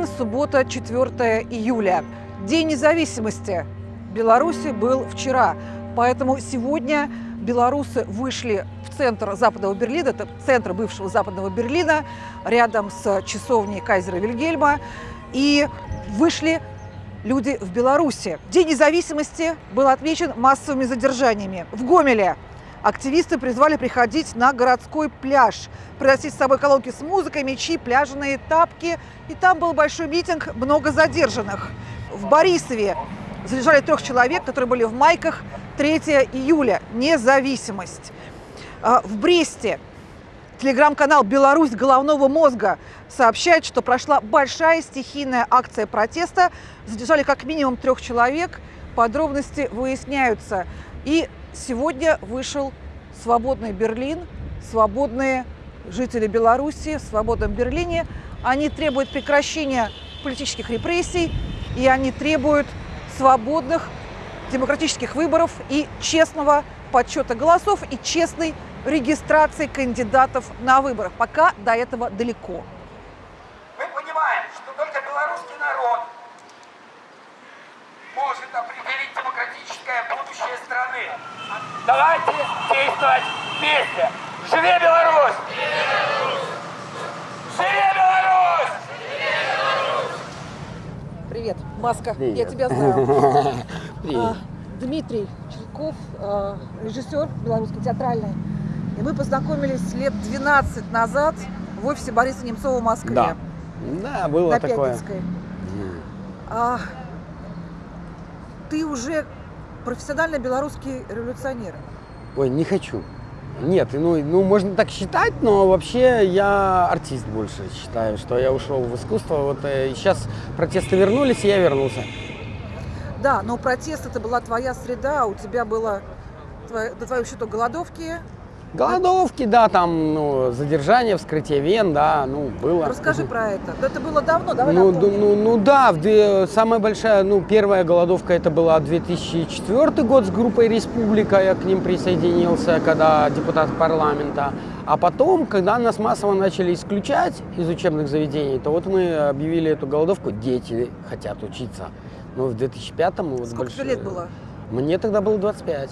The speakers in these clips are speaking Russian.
Берлин, суббота, 4 июля. День независимости Беларуси был вчера, поэтому сегодня белорусы вышли в центр Западного Берлина, это центр бывшего Западного Берлина, рядом с часовней Кайзера Вильгельма, и вышли люди в Беларуси. День независимости был отмечен массовыми задержаниями. В Гомеле активисты призвали приходить на городской пляж, приносить с собой колонки с музыкой, мечи, пляжные тапки. И там был большой митинг, много задержанных. В Борисове задержали трех человек, которые были в майках 3 июля. Независимость. А, В Бресте телеграм-канал «Беларусь головного мозга» сообщает, что прошла большая стихийная акция протеста. Задержали как минимум трех человек. Подробности выясняются. И сегодня вышел свободный Берлин, свободные жители Беларуси в свободном Берлине. Они требуют прекращения политических репрессий, и они требуют свободных демократических выборов и честного подсчета голосов и честной регистрации кандидатов на выборах. Пока до этого далеко. Мы понимаем, что только белорусский народ может определить демократическое будущее страны. Давайте действовать вместе. Живе Беларусь! Живе Беларусь! Привет, Маска, я Привет. тебя знаю. Привет. А, Дмитрий Черков, а, режиссер белорусский театральный. И мы познакомились лет 12 назад в офисе Бориса Немцова в Москве. Да. Да, было На такое. Пятницкой. А, ты уже профессиональный белорусский революционер. Ой, не хочу. Нет, ну, ну можно так считать, но вообще я артист больше считаю, что я ушел в искусство. Вот э, сейчас протесты вернулись, и я вернулся. Да, но протест это была твоя среда, у тебя было твое, до твоего голодовки. Голодовки, да, там, ну, задержание, вскрытие вен, да, ну, было. Расскажи про это. Да Это было давно, давай Ну, напомним. ну, ну да, в самая большая, ну, первая голодовка это была 2004 год с группой Республика, я к ним присоединился, когда депутат парламента. А потом, когда нас массово начали исключать из учебных заведений, то вот мы объявили эту голодовку «Дети хотят учиться». Ну, в 2005-м... вот Сколько больш- лет было? Мне тогда было 25.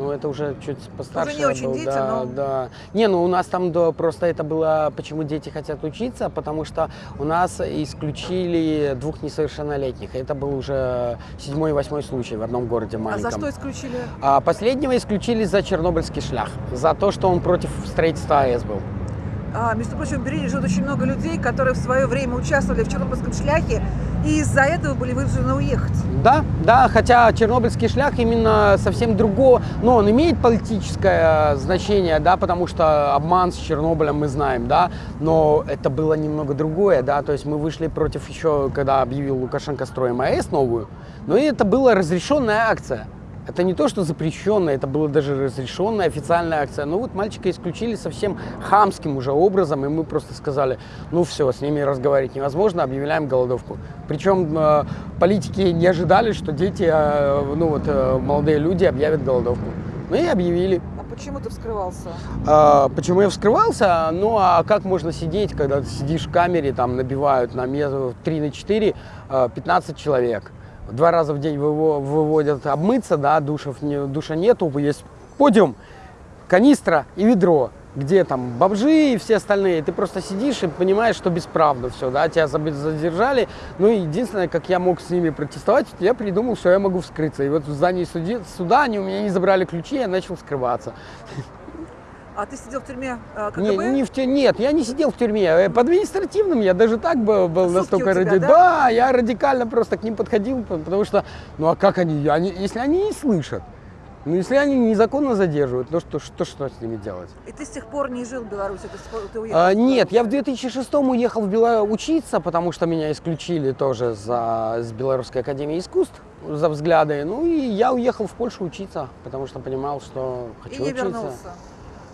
Ну, это уже чуть постарше. не я очень был, дети, да, но- да. Не, ну у нас там да, просто это было, почему дети хотят учиться, потому что у нас исключили двух несовершеннолетних. Это был уже седьмой и восьмой случай в одном городе А маленьком. за что исключили? А последнего исключили за чернобыльский шлях, за то, что он против строительства АЭС был. А, между прочим, в Берлине живет очень много людей, которые в свое время участвовали в Чернобыльском шляхе и из-за этого были вынуждены уехать. Да, да, хотя Чернобыльский шлях именно совсем другого, но он имеет политическое значение, да, потому что обман с Чернобылем мы знаем, да, но это было немного другое, да, то есть мы вышли против еще, когда объявил Лукашенко строим АЭС новую, но это была разрешенная акция. Это не то, что запрещенная, это была даже разрешенная официальная акция. Но вот мальчика исключили совсем хамским уже образом, и мы просто сказали, ну все, с ними разговаривать невозможно, объявляем голодовку. Причем э, политики не ожидали, что дети, э, ну вот э, молодые люди объявят голодовку. Ну и объявили. А почему ты вскрывался? А, почему я вскрывался? Ну, а как можно сидеть, когда ты сидишь в камере, там набивают на место 3 на 4 а, 15 человек. Два раза в день выво- выводят обмыться, да, душев не, душа нету, есть подиум, канистра и ведро, где там бомжи и все остальные. Ты просто сидишь и понимаешь, что бесправно все, да, тебя задержали. Ну, и единственное, как я мог с ними протестовать, я придумал, что я могу вскрыться. И вот в здании суди- суда они у меня не забрали ключи, я начал скрываться. А ты сидел в тюрьме э, КГБ? Не, не в тю- Нет, я не сидел в тюрьме. Э, По административным я даже так был, был Сутки настолько у тебя, ради- да? я радикально просто к ним подходил, потому что, ну а как они, они если они не слышат, ну если они незаконно задерживают, ну что, что, что с ними делать? И ты с тех пор не жил в Беларуси, ты, ты уехал? А, нет, я в Беларуси. 2006 уехал в Бело... учиться, потому что меня исключили тоже за... с Белорусской академии искусств за взгляды. Ну и я уехал в Польшу учиться, потому что понимал, что И хочу не учиться. вернулся.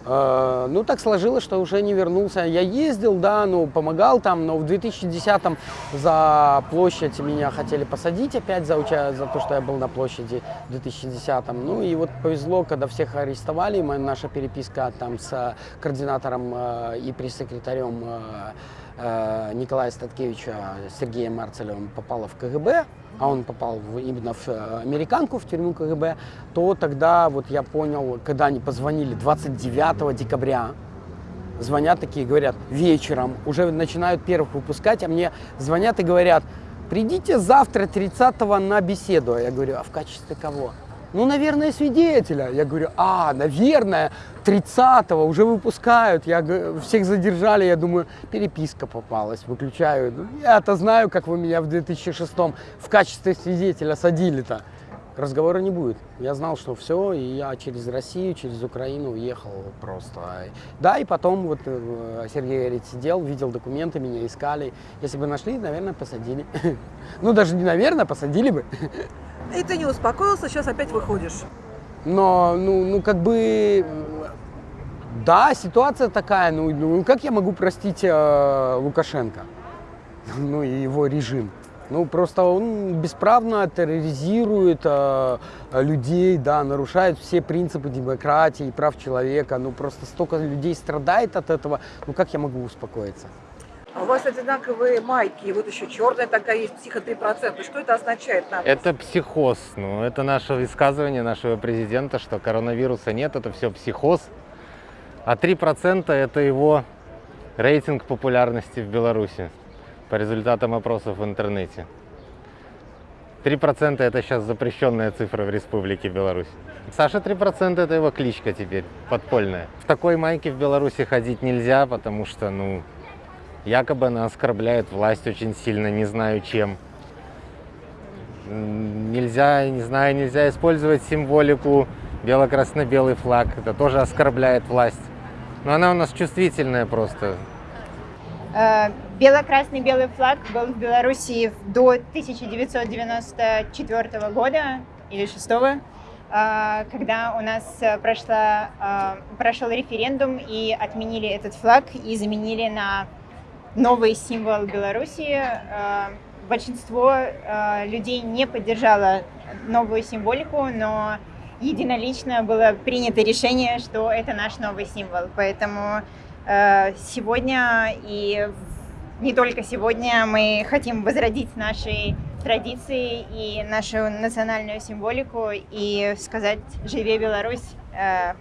Э, Ну, так сложилось, что уже не вернулся. Я ездил, да, ну, помогал там, но в 2010-м за площадь меня хотели посадить опять за, за то, что я был на площади в 2010-м. Ну, и вот повезло, когда всех арестовали, моя, наша переписка там с э, координатором э, и пресс-секретарем э, Николая Статкевича Сергеем Марцелевым попала в КГБ, а он попал в, именно в американку, в тюрьму КГБ, то тогда вот я понял, когда они позвонили 29 декабря, звонят такие, говорят, вечером, уже начинают первых выпускать, а мне звонят и говорят, придите завтра 30 на беседу. А я говорю, а в качестве кого? Ну, наверное, свидетеля. Я говорю, а, наверное, 30-го уже выпускают. Я всех задержали, я думаю, переписка попалась, выключаю. Ну, Я-то знаю, как вы меня в 2006 в качестве свидетеля садили-то. Разговора не будет. Я знал, что все, и я через Россию, через Украину уехал просто. Да, и потом вот э, Сергей говорит, сидел, видел документы, меня искали. Если бы нашли, наверное, посадили. Ну, даже не наверное, посадили бы. И ты не успокоился, сейчас опять выходишь. Но, ну, ну как бы, да, ситуация такая, ну, ну как я могу простить э, Лукашенко, ну и его режим? Ну, просто он бесправно терроризирует э, людей, да, нарушает все принципы демократии и прав человека. Ну, просто столько людей страдает от этого. Ну, как я могу успокоиться? А у вас одинаковые майки, и вот еще черная такая есть, психо 3%. Что это означает нам? Это психоз. Ну, это наше высказывание нашего президента, что коронавируса нет, это все психоз. А 3% это его рейтинг популярности в Беларуси по результатам опросов в интернете. 3% это сейчас запрещенная цифра в Республике Беларусь. Саша 3% это его кличка теперь, подпольная. В такой майке в Беларуси ходить нельзя, потому что, ну, якобы она оскорбляет власть очень сильно, не знаю чем. Нельзя, не знаю, нельзя использовать символику бело-красно-белый флаг. Это тоже оскорбляет власть. Но она у нас чувствительная просто. Э, Бело-красный белый флаг был в Белоруссии до 1994 года или 6 когда у нас э, прошла, э, прошел референдум и отменили этот флаг и заменили на новый символ Беларуси. Э, Большинство э, людей не поддержало новую символику, но единолично было принято решение, что это наш новый символ. Поэтому э, сегодня и не только сегодня мы хотим возродить наши традиции и нашу национальную символику и сказать «Живе Беларусь»,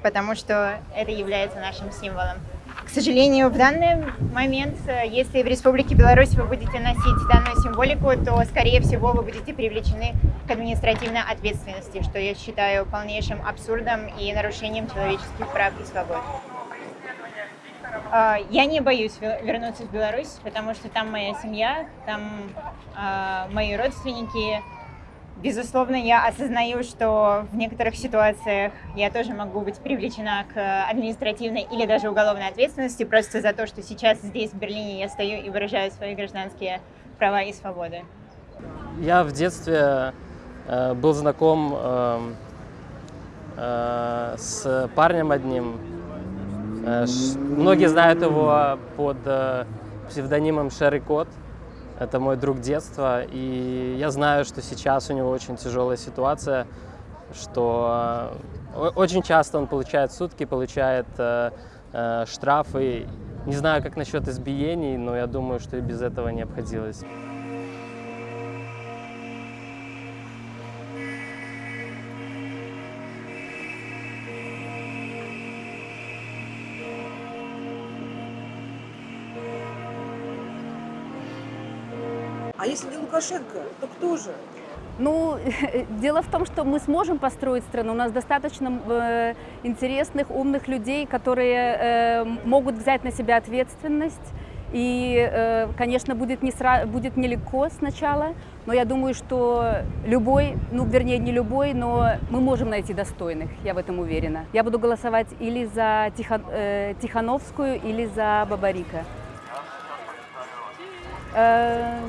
потому что это является нашим символом. К сожалению, в данный момент, э, если в Республике Беларусь вы будете носить данную символику, то, скорее всего, вы будете привлечены к административной ответственности, что я считаю полнейшим абсурдом и нарушением человеческих прав и свобод. А, Я не боюсь ве- вернуться в Беларусь, потому что там моя семья, там а, мои родственники. Безусловно, я осознаю, что в некоторых ситуациях я тоже могу быть привлечена к административной или даже уголовной ответственности просто за то, что сейчас здесь, в Берлине, я стою и выражаю свои гражданские права и свободы. Я в детстве э, был знаком эм, э, с парнем одним. Э, ш- многие знают его под э, псевдонимом Шерри Кот. Это мой друг детства. И я знаю, что сейчас у него очень тяжелая ситуация, что э, очень часто он получает сутки, получает э, э, штрафы. Не знаю, как насчет избиений, но я думаю, что и без этого не обходилось. Если не Лукашенко, то кто же? Ну, дело в том, что мы сможем построить страну. У нас достаточно э, интересных, умных людей, которые э, могут взять на себя ответственность. И, э, конечно, будет, не сра- будет нелегко сначала, но я думаю, что любой, ну, вернее, не любой, но мы можем найти достойных, я в этом уверена. Я буду голосовать или за Тихон- э, Тихановскую, или за Бабарика. Э,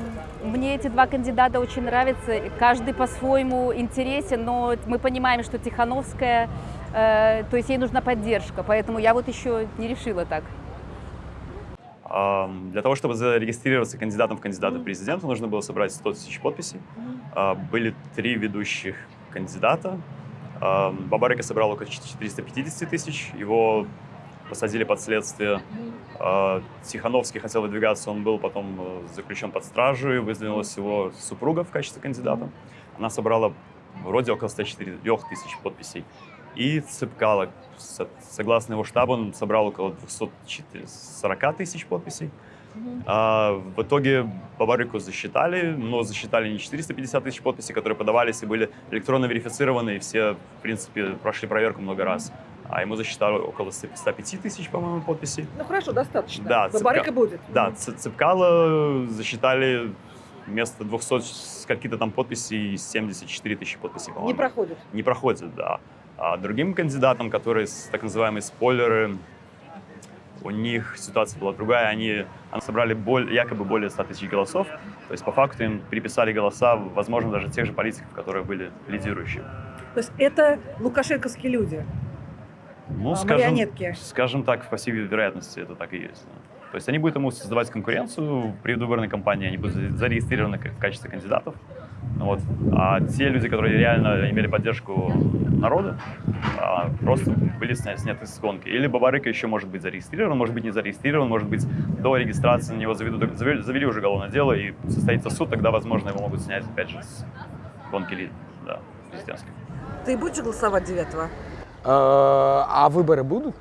Мне эти два кандидата очень нравятся. Каждый по-своему интересен, но мы понимаем, что Тихановская, э, то есть ей нужна поддержка, поэтому я вот еще не решила так. Ам, Для того, чтобы зарегистрироваться кандидатом в кандидаты в президента, нужно было собрать 100 тысяч подписей. А, Были три ведущих кандидата. Ам, Бабарика собрал около 450 тысяч. Его посадили под следствие. Э, Тихановский хотел выдвигаться, он был потом э, заключен под стражу, и выдвинулась его супруга в качестве кандидата. Она собрала вроде около 104 тысяч подписей. И Цыпкало, со- согласно его штабу, он собрал около 240 тысяч подписей. А, в итоге Бабарику засчитали, но засчитали не 450 тысяч подписей, которые подавались и были электронно верифицированы, и все, в принципе, прошли проверку много раз. А ему засчитали около 105 тысяч, по-моему, подписей. Ну хорошо, достаточно. Да, Бабарика цыпка- будет. Да, Ц- Цыпкало засчитали вместо 200 с каких-то там подписей 74 тысячи подписей, по-моему. Не проходит. Не проходит, да. А другим кандидатам, которые так называемые спойлеры, у них ситуация была другая. Они, они собрали боль- якобы более 100 тысяч голосов. То есть по факту им переписали голоса, возможно, даже тех же политиков, которые были лидирующими. То есть это лукашенковские люди, Ну, а, скажем, марионетки. скажем так, по всей вероятности это так и есть. да. То есть они будут ему создавать конкуренцию в предвыборной кампании, они будут за- зарегистрированы в качестве кандидатов. Ну Вот. А те люди, которые реально имели поддержку народа, а, просто были сня- сняты с гонки. Или Бабарыка еще может быть зарегистрирован, может быть не зарегистрирован, может быть до регистрации на него заведут, завели, завели уже уголовное дело и состоится суд, тогда, возможно, его могут снять опять же с гонки ли- да, президентской. Ты будешь голосовать 9 Э, А выборы будут?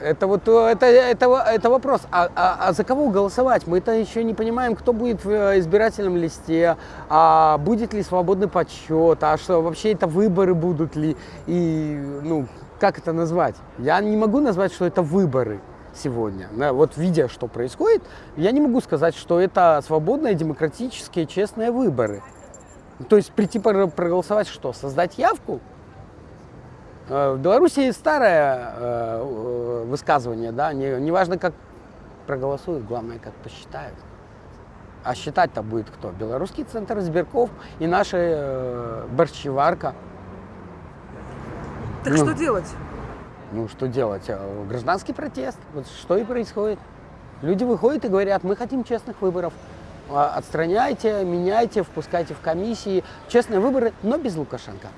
Это вот э, это, это, это вопрос. А, а- а за кого голосовать? Мы-то еще не понимаем, кто будет в э, избирательном листе, а будет ли свободный подсчет, а что вообще это выборы будут ли, и ну как это назвать? Я не могу назвать, что это выборы сегодня. Вот видя, что происходит, я не могу сказать, что это свободные, демократические, честные выборы. То есть прийти проголосовать что? Создать явку? Э, В Беларуси старое э, э, высказывание, да, не, не важно, как проголосуют, главное, как посчитают. А считать-то будет кто? Белорусский центр избирков и наша э, борщеварка. Так Ну. что делать? Ну, что делать? Гражданский протест. Вот что и происходит. Люди выходят и говорят, мы хотим честных выборов. Отстраняйте, меняйте, впускайте в комиссии. Честные выборы, но без Лукашенко.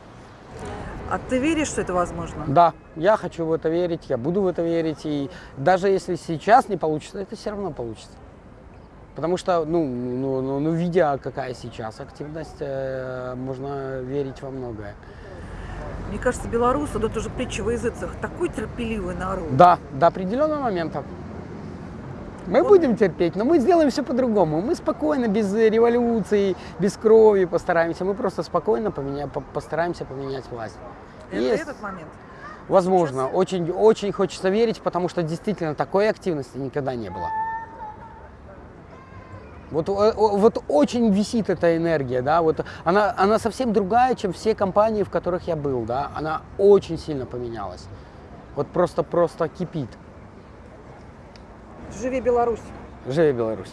А ты веришь, что это возможно? Да, я хочу в это верить, я буду в это верить. И даже если сейчас не получится, это все равно получится. Потому что, ну, ну, ну, ну, видя, какая сейчас активность, э, можно верить во многое. Мне кажется, белорусы, да это уже притча во языцах, такой терпеливый народ. Да, до определенного момента. Мы будем терпеть, но мы сделаем все по-другому. Мы спокойно, без революции, без крови постараемся. Мы просто спокойно поменя... по- постараемся поменять власть. Это Есть. этот момент. Возможно, очень, очень хочется верить, потому что действительно такой активности никогда не было. Вот, о- вот очень висит эта энергия, да, вот она, она совсем другая, чем все компании, в которых я был, да, она очень сильно поменялась. Вот просто, просто кипит. Живи Беларусь. Живи Беларусь!